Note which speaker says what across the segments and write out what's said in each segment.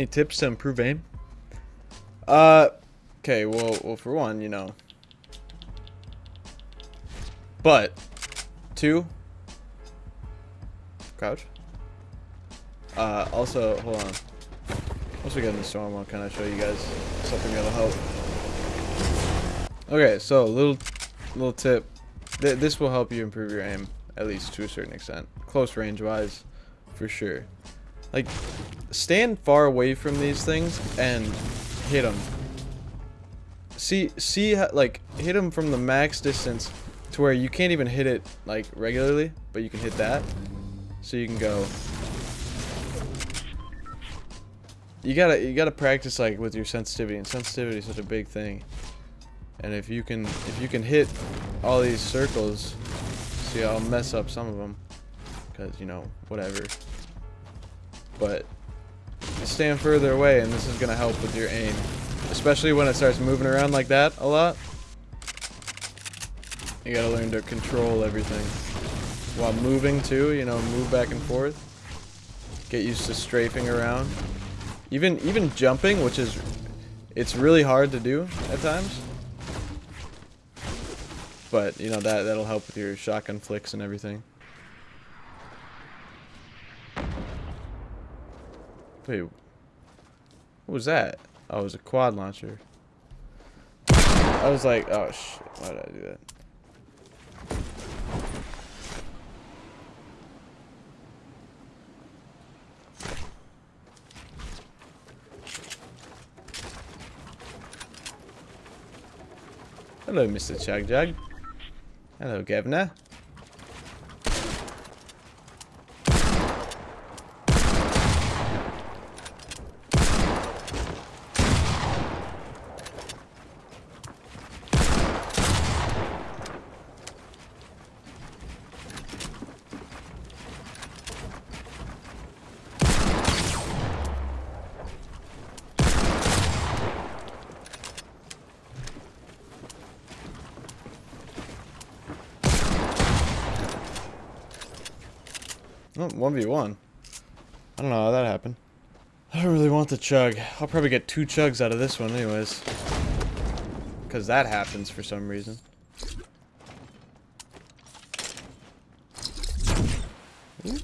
Speaker 1: Any tips to improve aim? Uh, okay, well, well, for one, you know. But, two, crouch. Uh, also, hold on. Once we get in the storm, I'll kind of show you guys something that'll help. Okay, so little, little tip. Th this will help you improve your aim, at least to a certain extent. Close range wise, for sure. Like, stand far away from these things and hit them. See, see, like, hit them from the max distance to where you can't even hit it, like, regularly, but you can hit that. So you can go. You gotta, you gotta practice, like, with your sensitivity, and sensitivity is such a big thing. And if you can, if you can hit all these circles, see, I'll mess up some of them, because, you know, whatever but stand further away and this is going to help with your aim. Especially when it starts moving around like that a lot. You gotta learn to control everything. While moving too, you know, move back and forth. Get used to strafing around. Even even jumping, which is it's really hard to do at times. But, you know, that that'll help with your shotgun flicks and everything. Wait, what was that? Oh, it was a quad launcher. I was like, oh shit, why did I do that? Hello, Mr. Chug Jug. Hello, Governor. Oh, 1v1. I don't know how that happened. I don't really want the chug. I'll probably get two chugs out of this one anyways. Because that happens for some reason. Oh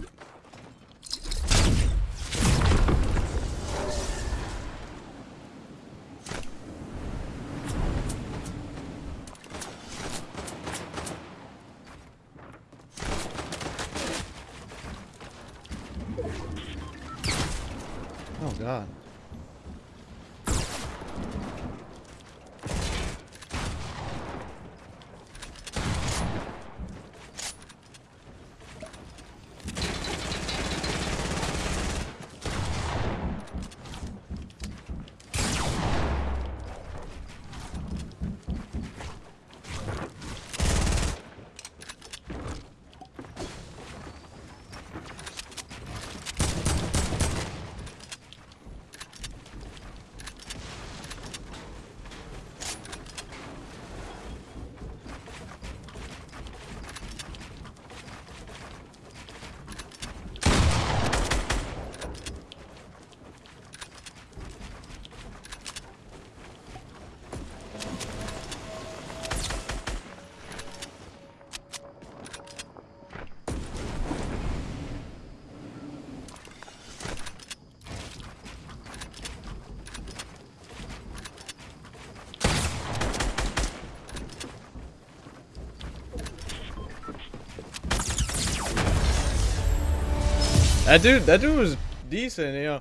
Speaker 1: That dude, that dude was decent, you know.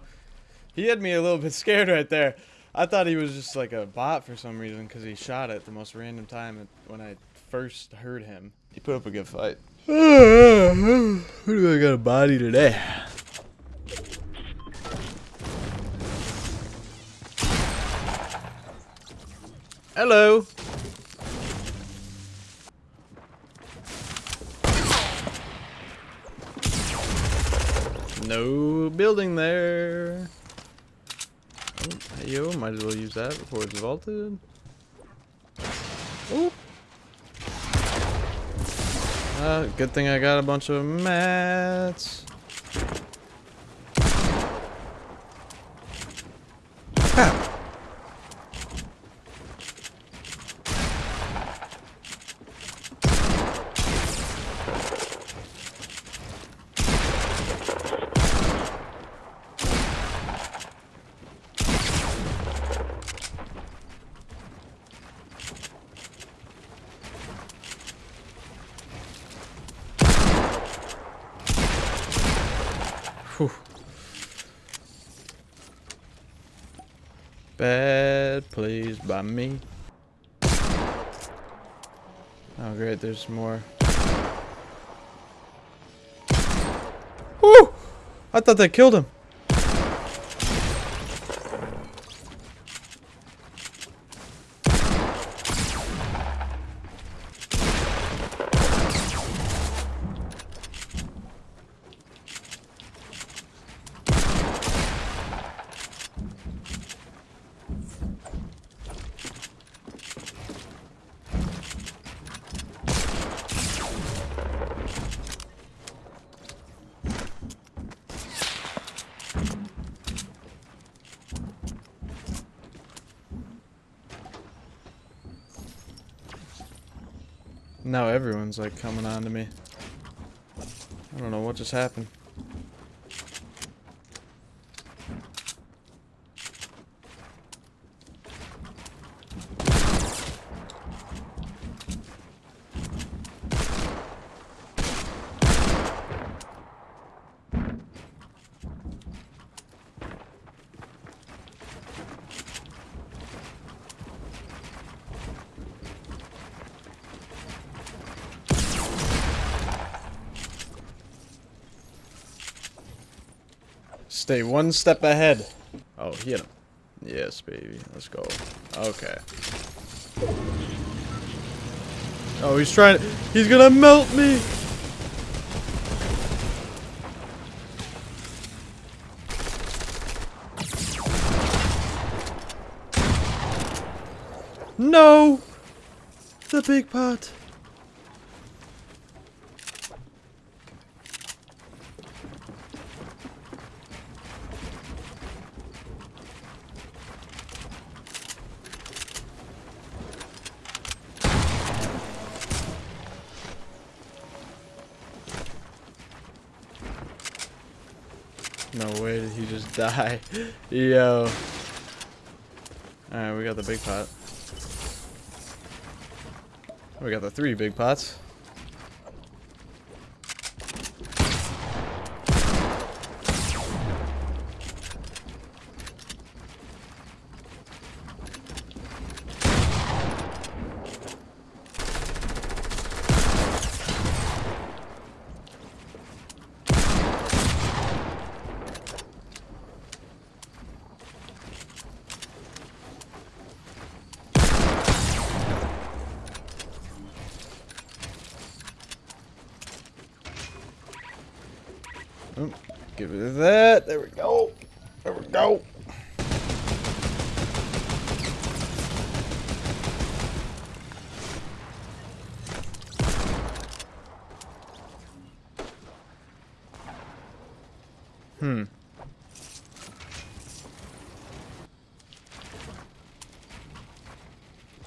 Speaker 1: He had me a little bit scared right there. I thought he was just like a bot for some reason because he shot at the most random time when I first heard him. He put up a good fight. Who do I got a body today? Hello. No building there. Oh, yo, might as well use that before it's vaulted. Oh. Uh, good thing I got a bunch of mats. Bad plays by me. Oh great, there's more. Woo! I thought that killed him. Now everyone's like coming on to me. I don't know what just happened. Stay one step ahead. Oh, hit him. Yes, baby. Let's go. Okay. Oh, he's trying. He's gonna melt me. No! The big pot. Did he just die. Yo. Alright, we got the big pot. We got the three big pots. Oh, get rid that. There we go. There we go. Hmm.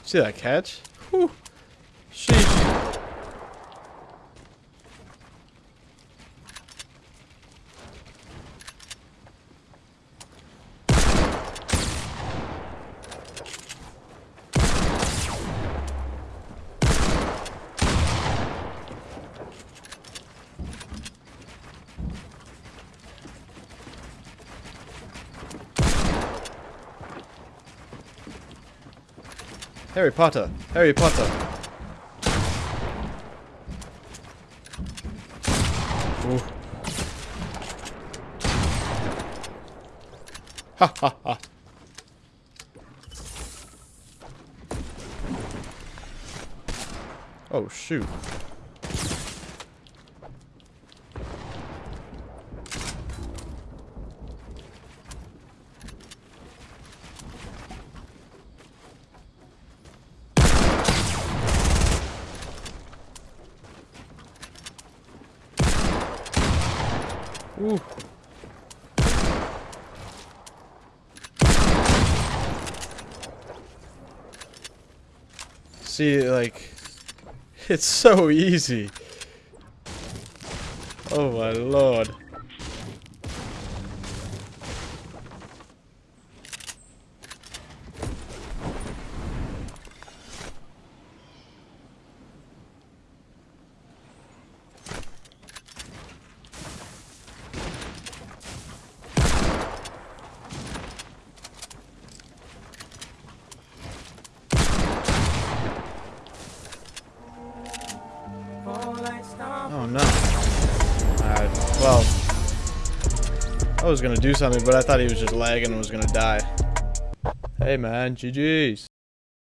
Speaker 1: See that catch? Whew. Harry Potter. Harry Potter. Ooh. Ha ha ha. Oh shoot. Ooh. See, like, it's so easy. Oh my lord. I was gonna do something, but I thought he was just lagging and was gonna die. Hey man, GG's.